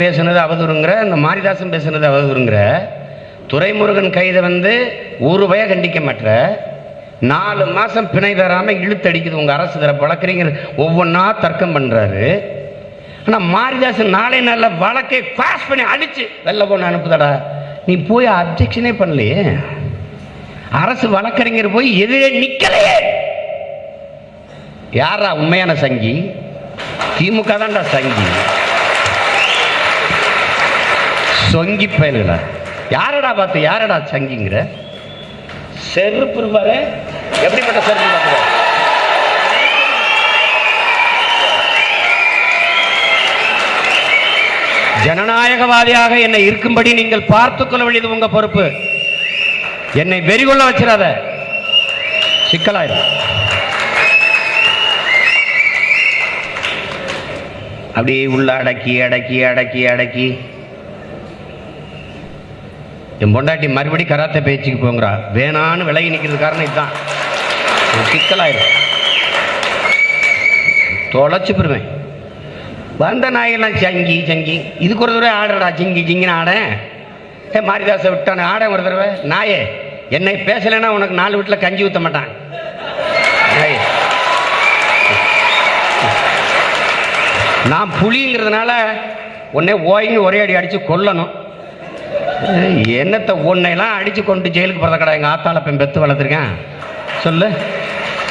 பேசுனது அவதூறுங்கிற இந்த மாரிதாசன் பேசுனது அவதூறுங்கிற துரைமுருகன் கைதை வந்து ஒரு பய கண்டிக்க மாட்ட நாலு மாசம் பிணை தராம இழுத்தடிக்குது உங்க அரசு தர வழக்கறிஞர் ஒவ்வொன்றா தர்க்கம் பண்றாரு. ஆனா மாரிதாசன் நாளை நாளில் வழக்கை பாஸ் பண்ணி அடிச்சு வெளில போன அனுப்புதடா. நீ போய் அப்ஜெக்ஷனே பண்ணலையே. அரசு வழக்கறிஞர் போய் எதிரே நிக்கலையே. யாரா உண்மையான சங்கி? திமுக தான்டா சங்கி. சொங்கி பயலுகளா? யாரடா பார்த்து யாரடா சங்கிங்கிற? செருப்பு பாரு எப்படிப்பட்ட செருப்பு பார்த்து ஜனநாயகவாதியாக என்னை இருக்கும்படி நீங்கள் பார்த்துக் கொள்ள வேண்டியது உங்க பொறுப்பு. என்னை வெறிகொள்ள வச்சிடாத. சிக்கலாயிரும். அப்படியே உள்ள அடக்கி அடக்கி அடக்கி அடக்கி என் பொண்டாட்டி மறுபடி கராத்தே பேச்சுக்கு போங்கிறா வேணான்னு விலகி நிற்கிறது காரணம் இதுதான். சிக்கலாயிரும் தொலைச்சு போடுவேன் வந்த நாயெல்லாம் சங்கி சங்கி இதுக்கு ஒரு தடவை ஆடுறடா சிங்கி சிங்கின்னு ஆடேன் ஏ மாரிதாசை விட்டானே ஆடேன் ஒரு தடவை. நாயே என்னை பேசலைன்னா உனக்கு நாலு வீட்டில் கஞ்சி ஊற்ற மாட்டான். நான் புலிங்கிறதுனால உன்னை ஓய்னு ஒரே அடி அடித்து கொல்லணும். என்னத்தை உன்னையெல்லாம் அடித்து கொண்டு ஜெயிலுக்கு போகிறத கடை எங்கள் ஆத்தால பெண் பெற்று வளர்த்துருக்கேன்? சொல்லு.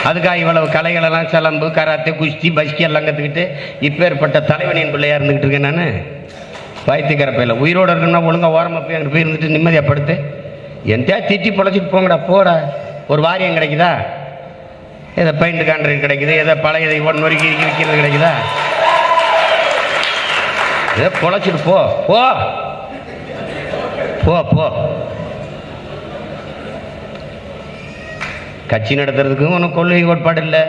அதுக்காக இவ்வளவு கலைகளெல்லாம் சிலம்பு கராத்தே குஸ்தி பஸ்கி எல்லாம் கற்றுக்கிட்டு இப்பேற்பட்ட தலைவனின் பிள்ளையாக இருந்துக்கிட்டு இருக்கேன் நான். பாய்த்திக்கிற பையில உயிரோடு இருக்கணும்னா ஒழுங்கா ஓரமாக போய் அங்கே போய் இருந்துட்டு நிம்மதியாக படுத்து. எந்தையா திட்டி பொழைச்சிட்டு போங்கடா போடா. ஒரு வாரியம் கிடைக்குதா? ஏதோ பெயிண்ட் கான்ட்ரேட் கிடைக்குது ஏதோ பழைய இதை ஒன் வரைக்கும் விற்கிறது கிடைக்குதா? ஏதோ பொழைச்சிட்டு போ போ. போ போ. கட்சி நடத்துறதுக்கும் ஒன்றும் கொள்கை கோட்பாடு இல்லை.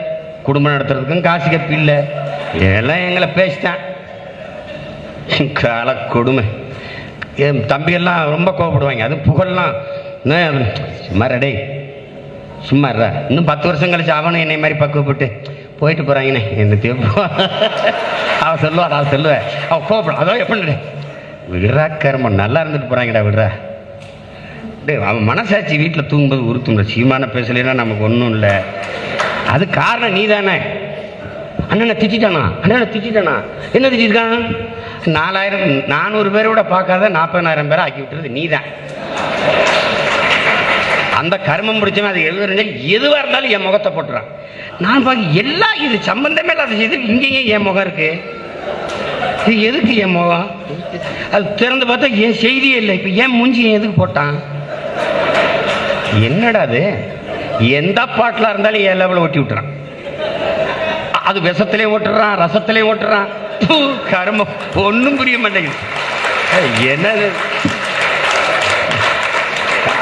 குடும்பம் நடத்துறதுக்கும் காசு கப்பி இல்லை. எல்லாம் எங்களை பேசிட்டான். கால கொடுமை. என் தம்பியெல்லாம் ரொம்ப கோவப்படுவாங்க. அது புகழெலாம். சும்மா ரெடே சும்மா ரா இன்னும் பத்து வருஷம் கழிச்சு அவனும் என்னை மாதிரி பக்குவப்பட்டு போயிட்டு போகிறாங்கண்ணே என்ன தேவை அவன் சொல்லுவார் அவன் சொல்லுவேன். அவன் கோவப்படும். அதோ எப்படி விடுறா கருமம் நல்லா இருந்துட்டு போகிறாங்கடா விடுறா. டேய் அவன் மனசாட்சி வீட்டில் தூங்கும்போது உறுத்தும்ல சீமான பேசலைன்னா நமக்கு ஒன்றும் இல்லை. அது காரணம் நீ தானே அண்ணனை திட்டானா அண்ணனை திட்டானா என்ன திட்டிருக்கான்? நாலாயிரம் நானூறு பேரை விட பார்க்காத நாற்பதாயிரம் பேரை ஆக்கி விட்டுறது நீ தான் அந்த கர்மம் பிடிச்சவன் அது எழுதுறங்க எதுவாக இருந்தாலும் என் முகத்தை போட்டுறான். நான் பார்க்க எல்லா இது சம்பந்தமே இல்லாத செய்து இங்கேயே என் முகம் இருக்கு. இது எதுக்கு என் முகம்? அது திறந்து பார்த்தா என் செய்தியே இல்லை. இப்போ ஏன் மூஞ்சி ஏன் எதுக்கு போட்டான்? என்னடா அது? எந்த பாட்டில் இருந்தாலும் என் லெவலில் ஒட்டி விட்டுறான். அது விஷத்திலே ஓட்டுறான் ரசத்திலே ஓட்டுறான். பூ, கருமம் ஒன்றும் புரிய மாட்டேங்குது. என்னது?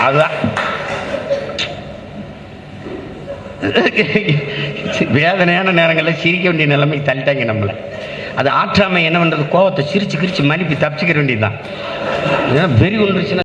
அதுதான் வேதனையான நேரங்களில் சிரிக்க வேண்டிய நிலைமை தள்ளிட்டாங்க நம்மளை. அது ஆற்றாமை என்ன பண்ணுறது கோவத்தை சிரிச்சு கிரிச்சு மன்னிப்பு தப்பிச்சுக்கிற வேண்டியதுதான். ஏன்னா வெறி ஒன்றுச்சுன்னா